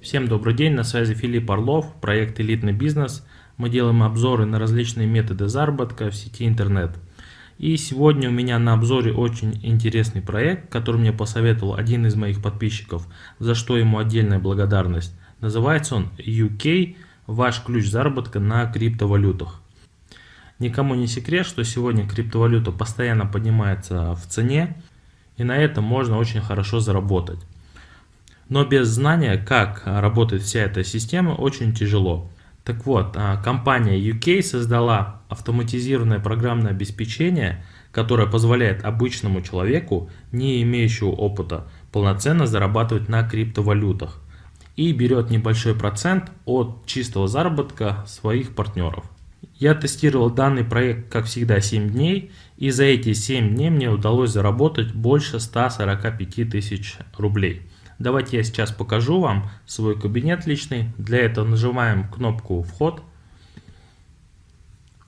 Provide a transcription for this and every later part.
Всем добрый день, на связи Филипп Орлов, проект «Элитный бизнес». Мы делаем обзоры на различные методы заработка в сети интернет. И сегодня у меня на обзоре очень интересный проект, который мне посоветовал один из моих подписчиков, за что ему отдельная благодарность. Называется он UK – ваш ключ заработка на криптовалютах. Никому не секрет, что сегодня криптовалюта постоянно поднимается в цене, и на этом можно очень хорошо заработать. Но без знания, как работает вся эта система, очень тяжело. Так вот, а, компания UK создала автоматизированное программное обеспечение, которое позволяет обычному человеку, не имеющему опыта, полноценно зарабатывать на криптовалютах и берет небольшой процент от чистого заработка своих партнеров. Я тестировал данный проект, как всегда, 7 дней, и за эти 7 дней мне удалось заработать больше 145 тысяч рублей. Давайте я сейчас покажу вам свой кабинет личный. Для этого нажимаем кнопку «Вход»,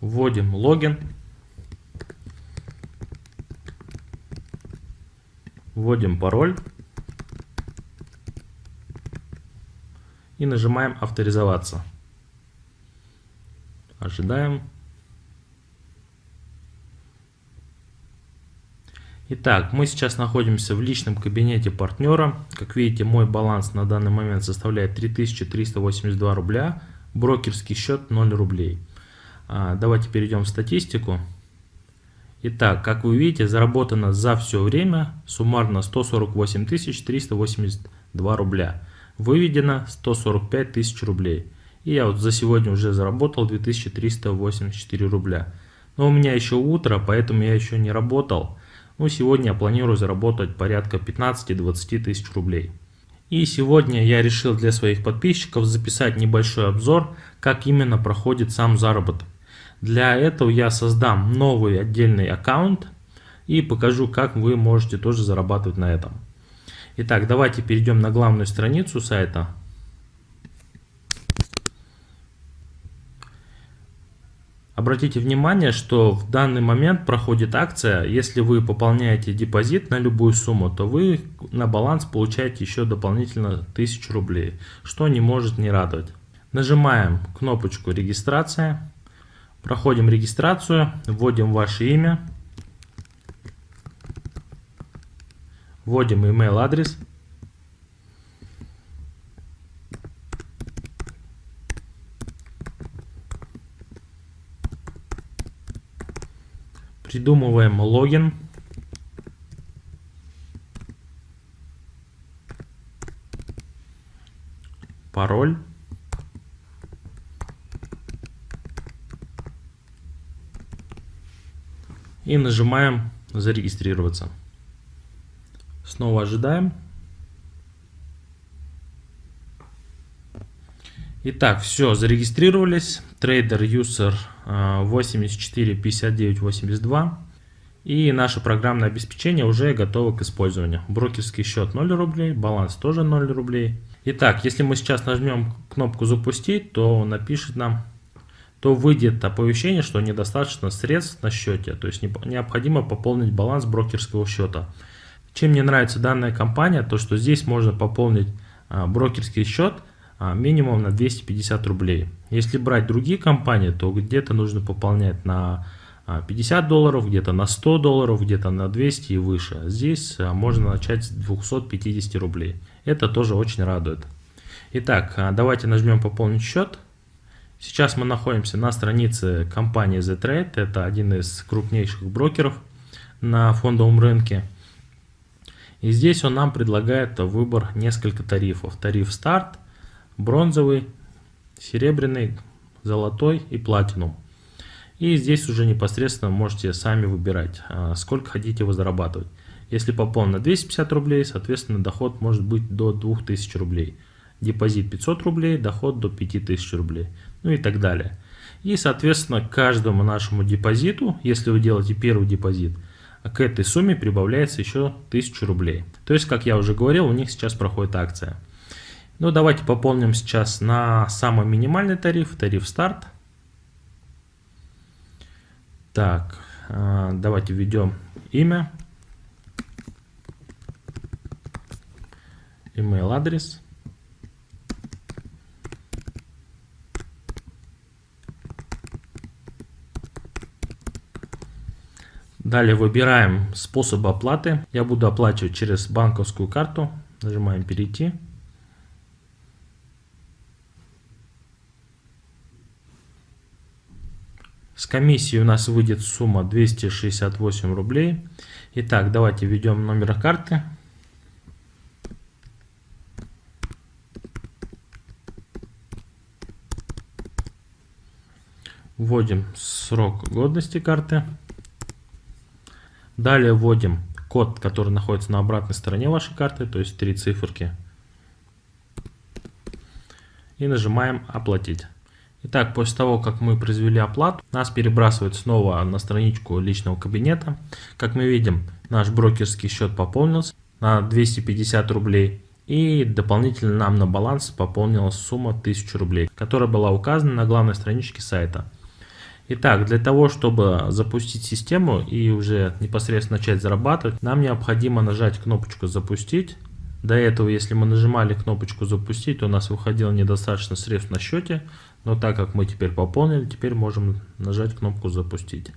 вводим логин, вводим пароль и нажимаем «Авторизоваться». Ожидаем. Итак, мы сейчас находимся в личном кабинете партнера. Как видите, мой баланс на данный момент составляет 3382 рубля, брокерский счет 0 рублей. А, давайте перейдем в статистику. Итак, как вы видите, заработано за все время суммарно 148 382 рубля. Выведено 145 тысяч рублей. И я вот за сегодня уже заработал 2384 рубля. Но у меня еще утро, поэтому я еще не работал. Ну, сегодня я планирую заработать порядка 15-20 тысяч рублей. И сегодня я решил для своих подписчиков записать небольшой обзор, как именно проходит сам заработок. Для этого я создам новый отдельный аккаунт и покажу, как вы можете тоже зарабатывать на этом. Итак, давайте перейдем на главную страницу сайта. Обратите внимание, что в данный момент проходит акция, если вы пополняете депозит на любую сумму, то вы на баланс получаете еще дополнительно 1000 рублей, что не может не радовать. Нажимаем кнопочку регистрация, проходим регистрацию, вводим ваше имя, вводим email адрес. Придумываем логин. Пароль. И нажимаем зарегистрироваться. Снова ожидаем. Итак, все, зарегистрировались. Трейдер User 84 59 82. И наше программное обеспечение уже готово к использованию. Брокерский счет 0 рублей, баланс тоже 0 рублей. Итак, если мы сейчас нажмем кнопку запустить, то напишет нам, то выйдет оповещение, что недостаточно средств на счете. То есть необходимо пополнить баланс брокерского счета. Чем мне нравится данная компания, то что здесь можно пополнить а, брокерский счет – минимум на 250 рублей. Если брать другие компании, то где-то нужно пополнять на 50 а, долларов, где-то на 100 долларов, где-то на 200 и выше. Здесь а, можно начать с 250 рублей. Это тоже очень радует. Итак, давайте нажмем пополнить счет. Сейчас мы находимся на странице компании Z-Trade. Это один из крупнейших брокеров на фондовом рынке. И здесь он нам предлагает выбор несколько тарифов. Тариф старт, бронзовый, серебряный, золотой и платинум. И здесь уже непосредственно можете сами выбирать, а, сколько хотите вы зарабатывать. Если пополнено 250 рублей, соответственно доход может быть до 2000 рублей. Депозит 500 рублей, доход до 5000 рублей. Ну и так далее. И соответственно каждому нашему депозиту, если вы делаете первый депозит, к этой сумме прибавляется еще 1000 рублей. То есть, как я уже говорил, у них сейчас проходит акция. Ну, давайте пополним сейчас на самый минимальный тариф, тариф старт. Так, э, давайте введем имя, email адрес. Далее выбираем способ оплаты. Я буду оплачивать через банковскую карту. Нажимаем «Перейти». Комиссии у нас выйдет сумма 268 рублей. Итак, давайте введем номер карты. Вводим срок годности карты. Далее вводим код, который находится на обратной стороне вашей карты, то есть три циферки. И нажимаем «Оплатить». Итак, после того, как мы произвели оплату, нас перебрасывают снова на страничку личного кабинета. Как мы видим, наш брокерский счет пополнился на 250 рублей. И дополнительно нам на баланс пополнилась сумма 1000 рублей, которая была указана на главной страничке сайта. Итак, для того, чтобы запустить систему и уже непосредственно начать зарабатывать, нам необходимо нажать кнопочку «Запустить». До этого, если мы нажимали кнопочку «Запустить», то у нас выходило недостаточно средств на счете, но так как мы теперь пополнили, теперь можем нажать кнопку «Запустить».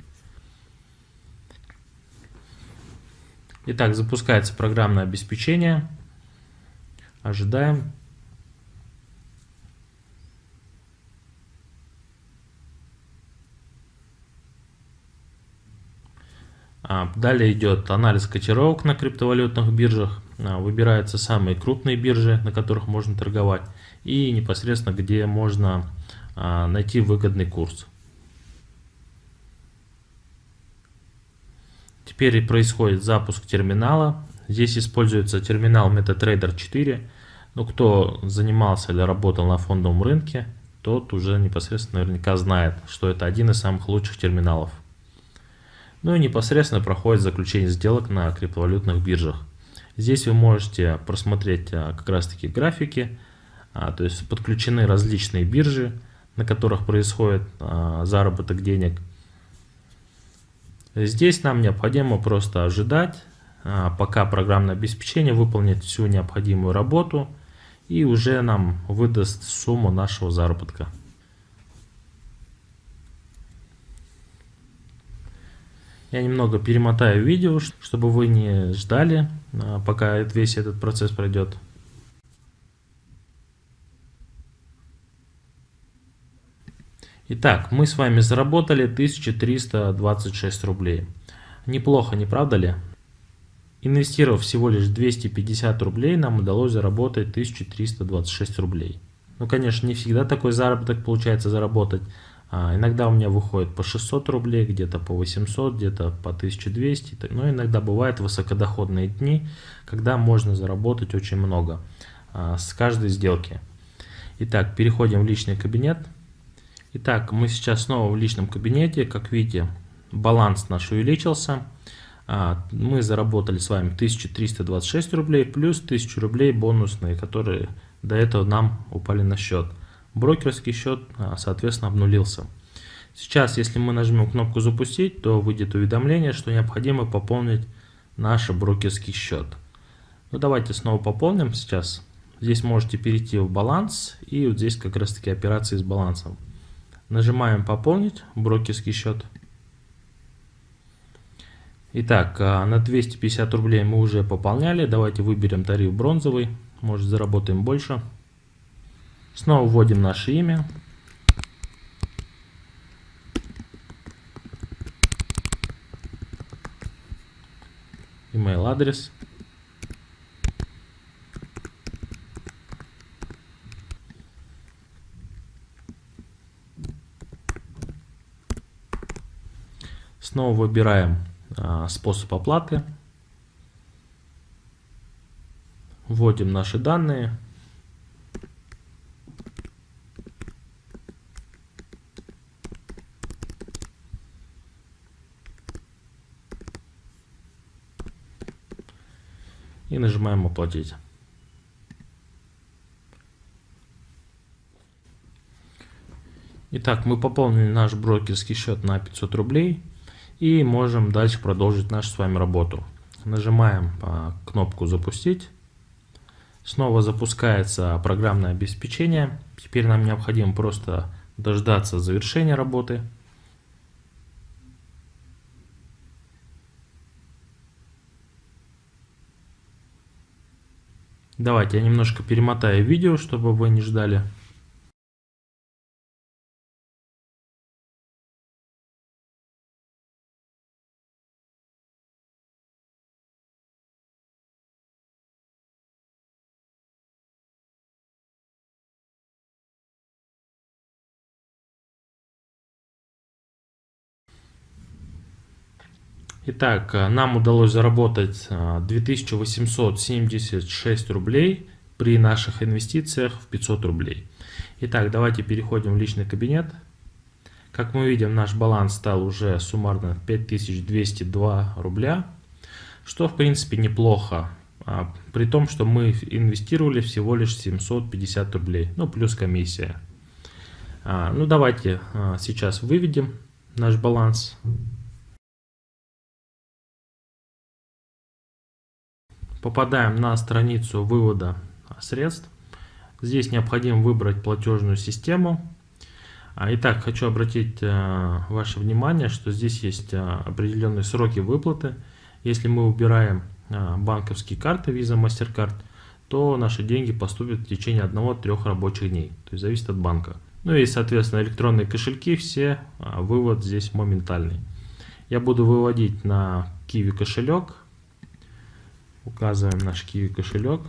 Итак, запускается программное обеспечение. Ожидаем. А, далее идет анализ котировок на криптовалютных биржах. А, выбираются самые крупные биржи, на которых можно торговать. И непосредственно, где можно а, найти выгодный курс. Теперь происходит запуск терминала. Здесь используется терминал MetaTrader 4. Ну, кто занимался или работал на фондовом рынке, тот уже непосредственно наверняка знает, что это один из самых лучших терминалов ну и непосредственно проходит заключение сделок на криптовалютных биржах. Здесь вы можете просмотреть а, как раз таки графики, то есть подключены различные биржи, на которых происходит а, заработок денег. Здесь нам необходимо просто ожидать, пока программное обеспечение выполнит всю необходимую работу и уже нам выдаст сумму нашего заработка. Я немного перемотаю видео, чтобы вы не ждали, а, пока весь этот процесс пройдет. Итак, мы с вами заработали 1326 рублей. Неплохо, не правда ли? Инвестировав всего лишь 250 рублей, нам удалось заработать 1326 рублей. Ну, конечно, не всегда такой заработок получается заработать, а, иногда у меня выходит по 600 рублей, где-то по 800, где-то по 1200. Но иногда бывают высокодоходные дни, когда можно заработать очень много а, с каждой сделки. Итак, переходим в личный кабинет. Итак, мы сейчас снова в личном кабинете. Как видите, баланс наш увеличился. А, мы заработали с вами 1326 рублей плюс 1000 рублей бонусные, которые до этого нам упали на счет брокерский счет, а, соответственно, обнулился. Сейчас, если мы нажмем кнопку «Запустить», то выйдет уведомление, что необходимо пополнить наш брокерский счет. Ну, давайте снова пополним сейчас. Здесь можете перейти в баланс и вот здесь как раз таки операции с балансом. Нажимаем «Пополнить брокерский счет». Итак, а, на 250 рублей мы уже пополняли. Давайте выберем тариф бронзовый, может заработаем больше. Снова вводим наше имя. Email адрес. Снова выбираем а, способ оплаты. Вводим наши данные. и нажимаем оплатить. Итак, мы пополнили наш брокерский счет на 500 рублей и можем дальше продолжить нашу с вами работу. Нажимаем а, кнопку «Запустить». Снова запускается программное обеспечение. Теперь нам необходимо просто дождаться завершения работы. Давайте я немножко перемотаю видео, чтобы вы не ждали. Итак, э, нам удалось заработать 2876 э, рублей при наших инвестициях в 500 рублей. Итак, давайте переходим в личный кабинет. Как мы видим, наш баланс стал уже суммарно 5202 рубля, что в принципе неплохо, а, при том, что мы инвестировали всего лишь 750 рублей, ну плюс комиссия. А, ну давайте а, сейчас выведем наш баланс. Попадаем на страницу вывода средств. Здесь необходимо выбрать платежную систему. А, итак, хочу обратить э, ваше внимание, что здесь есть э, определенные сроки выплаты. Если мы убираем э, банковские карты Visa, MasterCard, то наши деньги поступят в течение 1-3 рабочих дней. То есть зависит от банка. Ну и, соответственно, электронные кошельки, все, вывод здесь моментальный. Я буду выводить на Kiwi кошелек. Указываем наш Kiwi кошелек.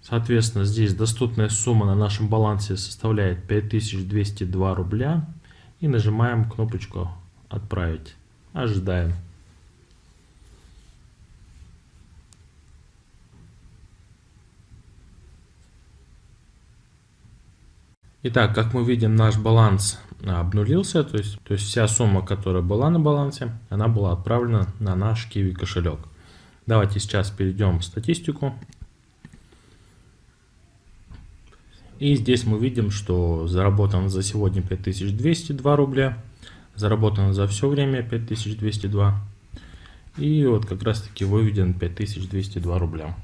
Соответственно, здесь доступная сумма на нашем балансе составляет 5202 рубля. И нажимаем кнопочку «Отправить». Ожидаем. Итак, как мы видим, наш баланс обнулился, то есть, то есть вся сумма, которая была на балансе, она была отправлена на наш Kiwi кошелек. Давайте сейчас перейдем в статистику. И здесь мы видим, что заработано за сегодня 5202 рубля, заработано за все время 5202. И вот как раз таки выведен 5202 рубля.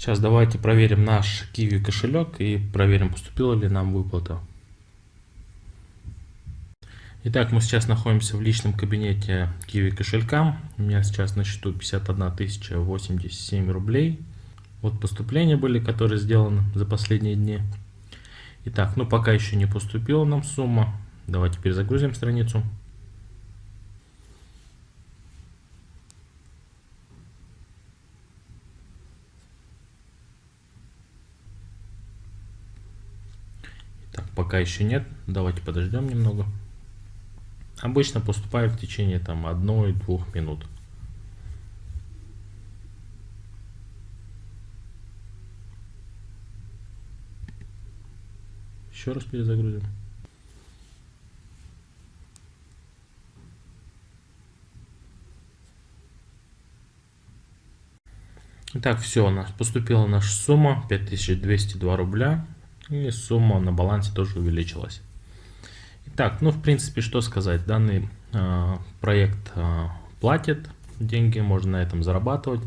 Сейчас давайте проверим наш Kiwi кошелек и проверим, поступила ли нам выплата. Итак, мы сейчас находимся в личном кабинете Kiwi кошелька. У меня сейчас на счету 51 087 рублей. Вот поступления были, которые сделаны за последние дни. Итак, ну пока еще не поступила нам сумма. Давайте перезагрузим страницу. Пока еще нет. Давайте подождем немного. Обычно поступает в течение там одной-двух минут. Еще раз перезагрузим. Итак, все, у нас поступила наша сумма 5202 рубля. И сумма на балансе тоже увеличилась. Итак, ну в принципе, что сказать. Данный э, проект э, платит деньги, можно на этом зарабатывать.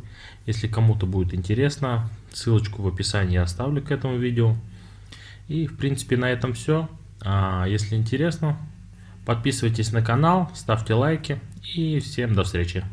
Если кому-то будет интересно, ссылочку в описании я оставлю к этому видео. И в принципе на этом все. А, если интересно, подписывайтесь на канал, ставьте лайки и всем до встречи.